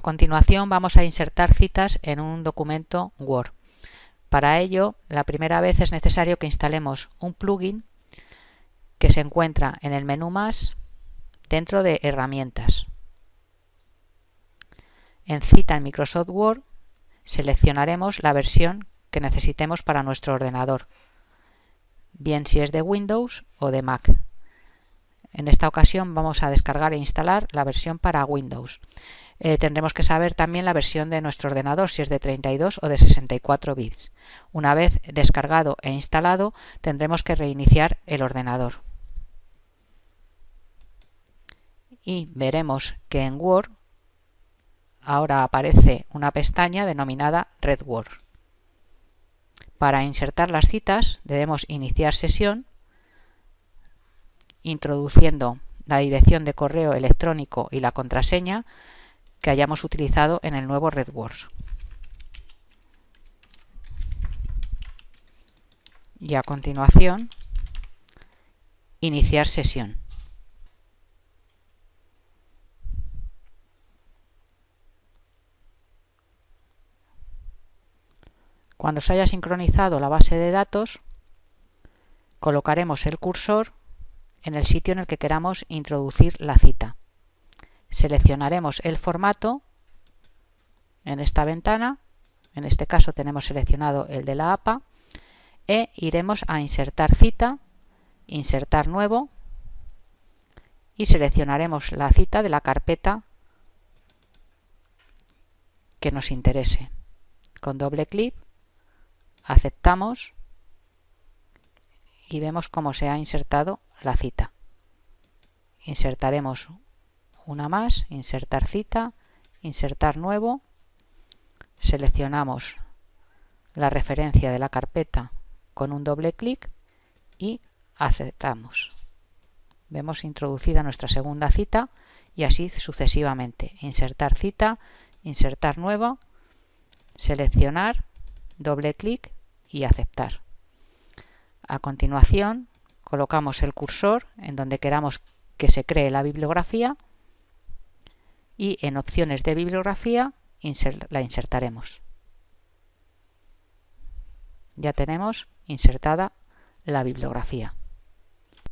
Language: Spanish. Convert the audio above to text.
continuación vamos a insertar citas en un documento Word. Para ello, la primera vez es necesario que instalemos un plugin que se encuentra en el menú Más dentro de Herramientas. En Cita en Microsoft Word seleccionaremos la versión que necesitemos para nuestro ordenador, bien si es de Windows o de Mac. En esta ocasión vamos a descargar e instalar la versión para Windows. Eh, tendremos que saber también la versión de nuestro ordenador, si es de 32 o de 64 bits. Una vez descargado e instalado, tendremos que reiniciar el ordenador. Y veremos que en Word ahora aparece una pestaña denominada Red Word. Para insertar las citas debemos iniciar sesión introduciendo la dirección de correo electrónico y la contraseña que hayamos utilizado en el nuevo RedWords. Y a continuación, iniciar sesión. Cuando se haya sincronizado la base de datos, colocaremos el cursor en el sitio en el que queramos introducir la cita. Seleccionaremos el formato en esta ventana, en este caso tenemos seleccionado el de la APA, e iremos a insertar cita, insertar nuevo y seleccionaremos la cita de la carpeta que nos interese. Con doble clic aceptamos y vemos cómo se ha insertado la cita. Insertaremos una más, insertar cita, insertar nuevo, seleccionamos la referencia de la carpeta con un doble clic y aceptamos. Vemos introducida nuestra segunda cita y así sucesivamente. Insertar cita, insertar nuevo, seleccionar, doble clic y aceptar. A continuación colocamos el cursor en donde queramos que se cree la bibliografía y en opciones de bibliografía la insertaremos. Ya tenemos insertada la bibliografía.